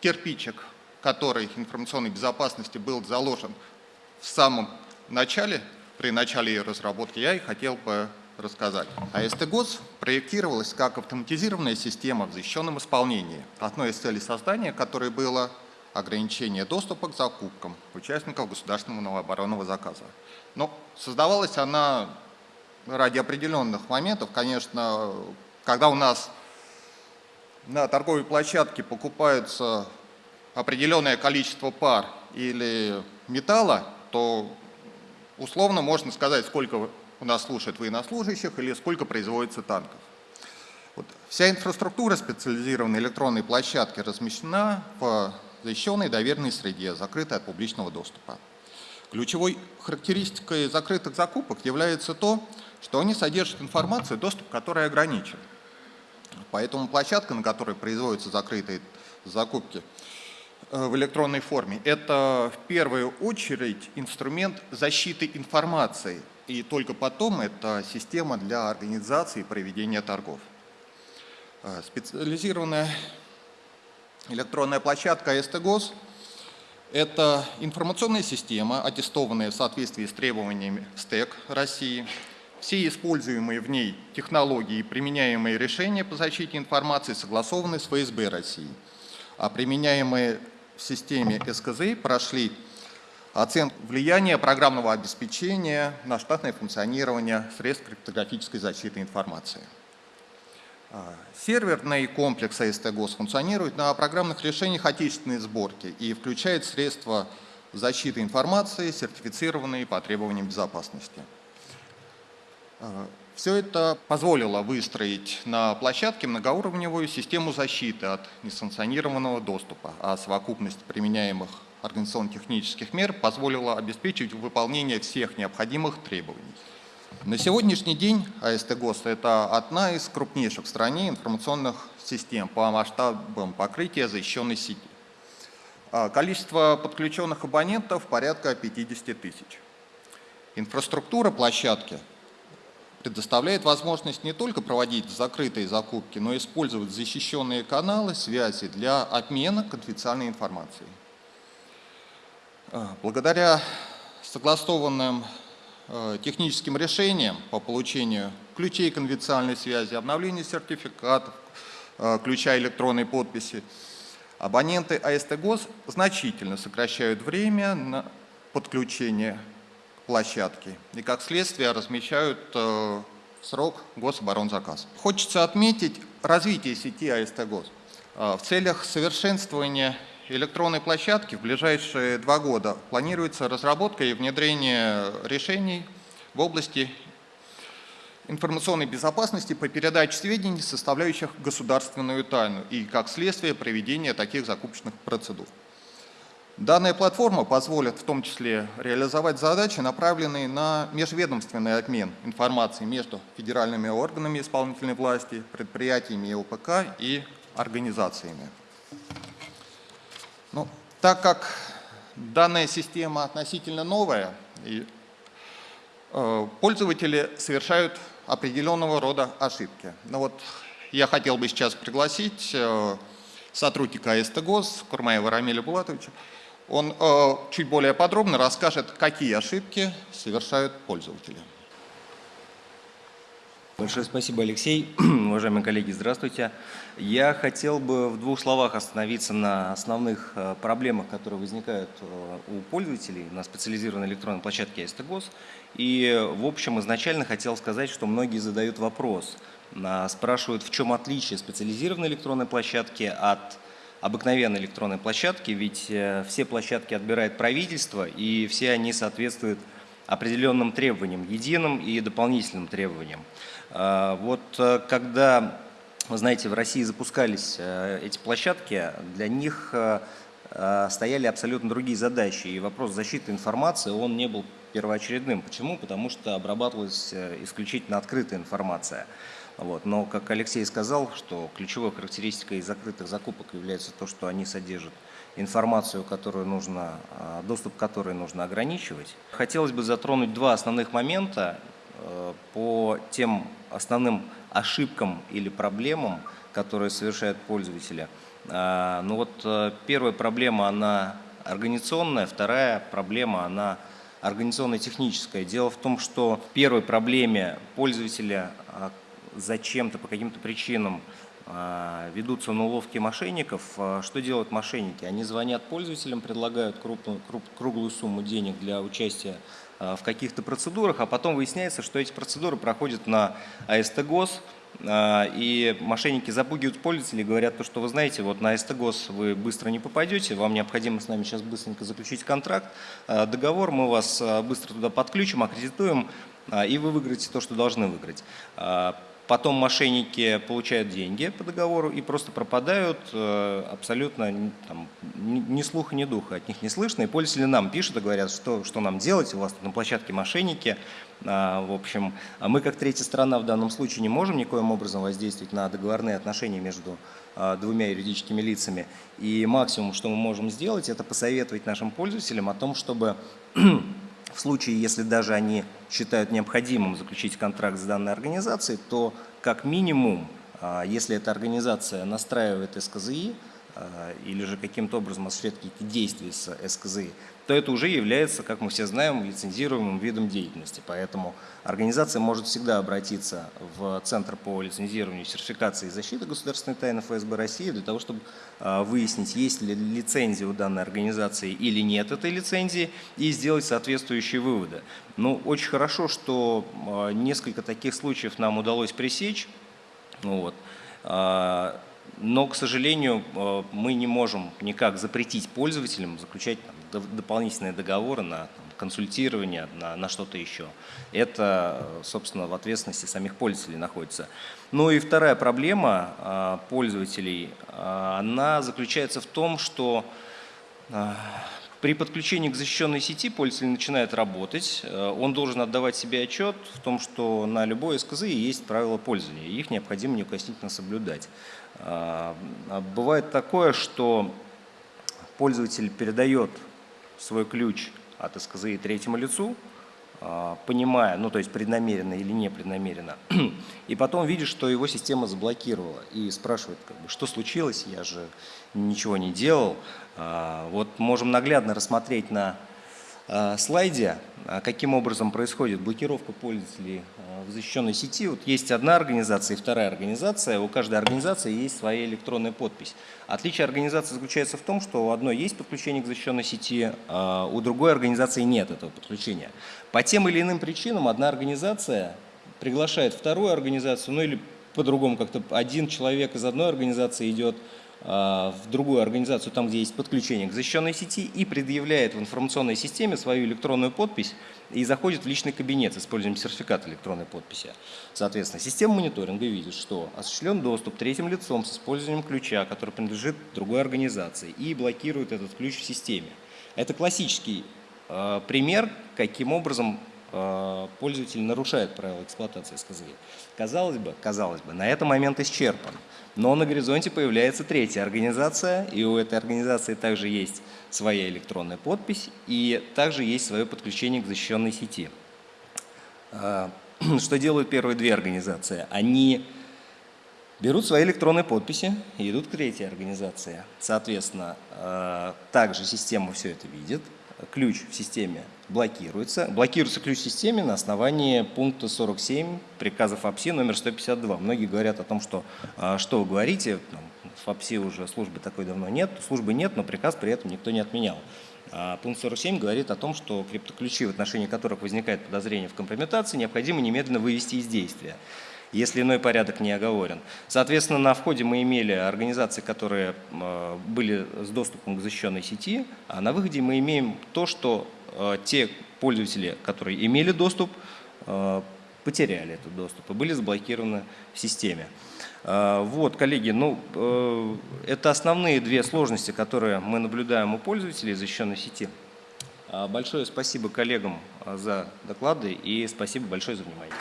кирпичик, который информационной безопасности был заложен в самом начале, при начале ее разработки, я и хотел бы рассказать. АСТ ГОС проектировалась как автоматизированная система в защищенном исполнении. Одной из целей создания которой было ограничение доступа к закупкам участников государственного оборонного заказа. Но создавалась она ради определенных моментов. Конечно, когда у нас на торговой площадке покупается определенное количество пар или металла, то условно можно сказать, сколько у нас слушают военнослужащих или сколько производится танков. Вот. Вся инфраструктура специализированной электронной площадки размещена в защищенной доверенной среде, закрытой от публичного доступа. Ключевой характеристикой закрытых закупок является то, что они содержат информацию, доступ к которой ограничен. Поэтому площадка, на которой производятся закрытые закупки э, в электронной форме, это в первую очередь инструмент защиты информации, и только потом это система для организации и проведения торгов. Э, специализированная электронная площадка СТГОС – это информационная система, аттестованная в соответствии с требованиями СТЭК России. Все используемые в ней технологии и применяемые решения по защите информации согласованы с ФСБ России, а применяемые в системе СКЗ прошли оценку влияния программного обеспечения на штатное функционирование средств криптографической защиты информации. А, серверный комплекс АСТ-ГОС функционирует на программных решениях отечественной сборки и включает средства защиты информации, сертифицированные по требованиям безопасности. А, Все это позволило выстроить на площадке многоуровневую систему защиты от несанкционированного доступа, а совокупность применяемых организационно-технических мер позволила обеспечить выполнение всех необходимых требований. На сегодняшний день АСТ ГОСТ – это одна из крупнейших в стране информационных систем по масштабам покрытия защищенной сети. А количество подключенных абонентов порядка 50 тысяч. Инфраструктура площадки предоставляет возможность не только проводить закрытые закупки, но и использовать защищенные каналы связи для обмена конфиденциальной информацией. А, благодаря согласованным Э, техническим решениям по получению ключей конвенциальной связи, обновлению сертификатов, э, ключа электронной подписи, абоненты АСТ значительно сокращают время на подключение к площадке и, как следствие, размещают э, срок гособоронзаказ. Хочется отметить развитие сети АСТ ГОС. В целях совершенствования электронной площадки в ближайшие два года планируется разработка и внедрение решений в области информационной безопасности по передаче сведений, составляющих государственную тайну, и как следствие проведения таких закупочных процедур. Данная платформа позволит в том числе реализовать задачи, направленные на межведомственный обмен информацией между федеральными органами исполнительной власти, предприятиями ОПК и организациями. Ну, так как данная система относительно новая, и, э, пользователи совершают определенного рода ошибки. Ну вот я хотел бы сейчас пригласить э, сотрудника АСТ ГОС Курмаева Рамиля Булатовича. Он э, чуть более подробно расскажет, какие ошибки совершают пользователи. Большое спасибо, Алексей. Уважаемые коллеги, здравствуйте. Я хотел бы в двух словах остановиться на основных э, проблемах, которые возникают э, у пользователей на специализированной электронной площадке АСТГОС. И, в общем, изначально хотел сказать, что многие задают вопрос, спрашивают, в чем отличие специализированной электронной площадки от обыкновенной электронной площадки, ведь э, все площадки отбирает правительство, и все они соответствуют определенным требованиям, единым и дополнительным требованиям. А, вот э, когда, вы знаете, в России запускались э, эти площадки, для них э, стояли абсолютно другие задачи. И вопрос защиты информации, он не был первоочередным. Почему? Потому что обрабатывалась исключительно открытая информация. Вот. Но, как Алексей сказал, что ключевой характеристикой закрытых закупок является то, что они содержат информацию, которую нужно, доступ к которой нужно ограничивать. Хотелось бы затронуть два основных момента по тем основным ошибкам или проблемам, которые совершают пользователи. А, ну вот э, первая проблема, она организационная, вторая проблема, она организационно-техническая. Дело в том, что в первой проблеме пользователя а, зачем-то, по каким-то причинам а, ведутся на уловки мошенников. Что делают мошенники? Они звонят пользователям, предлагают крупную, круп, круглую сумму денег для участия в каких-то процедурах, а потом выясняется, что эти процедуры проходят на АСТ ГОС, а, и мошенники запугивают пользователей, говорят, то, что вы знаете, вот на СТГОС вы быстро не попадете, вам необходимо с нами сейчас быстренько заключить контракт, а, договор, мы вас а, быстро туда подключим, аккредитуем, и вы выиграете то, что должны выиграть. Потом мошенники получают деньги по договору и просто пропадают э, абсолютно там, ни слуха, ни духа, от них не слышно. И пользователи нам пишут и говорят, что, что нам делать, у вас на площадке мошенники. А, в общем, а мы как третья сторона в данном случае не можем никоим образом воздействовать на договорные отношения между а, двумя юридическими лицами. И максимум, что мы можем сделать, это посоветовать нашим пользователям о том, чтобы в случае, если даже они считают необходимым заключить контракт с данной организацией, то как минимум, а, если эта организация настраивает СКЗИ или же каким-то образом осуществляет какие-то действия с СКЗИ, то это уже является, как мы все знаем, лицензируемым видом деятельности. Поэтому организация может всегда обратиться в Центр по лицензированию, сертификации и защиты государственной тайны ФСБ России для того, чтобы а, выяснить, есть ли лицензия у данной организации или нет этой лицензии, и сделать соответствующие выводы. Ну, очень хорошо, что а, несколько таких случаев нам удалось пресечь. Вот. Но, к сожалению, мы не можем никак запретить пользователям заключать там, дополнительные договоры на консультирование, на, на что-то еще. Это, собственно, в ответственности самих пользователей находится. Ну и вторая проблема а, пользователей, а, она заключается в том, что при подключении к защищенной сети пользователь начинает работать, он должен отдавать себе отчет в том, что на любой СКЗ есть правила пользования, их необходимо неукоснительно соблюдать. Бывает такое, что пользователь передает свой ключ от СКЗИ третьему лицу, а, понимая, ну то есть преднамеренно или непреднамеренно, и потом видит, что его система заблокировала и спрашивает, как бы, что случилось, я же ничего не делал. А, вот можем наглядно рассмотреть на а, слайде, каким образом происходит блокировка пользователей в защищенной сети. Вот есть одна организация и вторая организация. У каждой организации есть своя электронная подпись. Отличие организации заключается в том, что у одной есть подключение к защищенной сети, у другой организации нет этого подключения. По тем или иным причинам одна организация приглашает вторую организацию, ну или по-другому как-то один человек из одной организации идет а, в другую организацию, там, где есть подключение к защищенной сети, и предъявляет в информационной системе свою электронную подпись и заходит в личный кабинет с использованием сертификата электронной подписи. Соответственно, система мониторинга видит, что осуществлен доступ третьим лицом с использованием ключа, который принадлежит другой организации, и блокирует этот ключ в системе. Это классический э, пример, каким образом пользователь нарушает правила эксплуатации СКЗИ. Казалось бы, казалось бы, на этом момент исчерпан. Но на горизонте появляется третья организация, и у этой организации также есть своя электронная подпись, и также есть свое подключение к защищенной сети. А, что делают первые две организации? Они берут свои электронные подписи и идут к третьей организации. Соответственно, а, также система все это видит, ключ в системе блокируется. Блокируется ключ в системе на основании пункта 47 приказа ФАПСИ номер 152. Многие говорят о том, что а, что вы говорите, ФАПСИ уже службы такой давно нет, службы нет, но приказ при этом никто не отменял. А пункт 47 говорит о том, что криптоключи, в отношении которых возникает подозрение в компрометации, необходимо немедленно вывести из действия если иной порядок не оговорен. Соответственно, на входе мы имели организации, которые э, были с доступом к защищенной сети, а на выходе мы имеем то, что э, те пользователи, которые имели доступ, э, потеряли этот доступ и были заблокированы в системе. Вот, коллеги, ну, это основные две сложности, которые мы наблюдаем у пользователей защищенной сети. Большое спасибо коллегам за доклады и спасибо большое за внимание.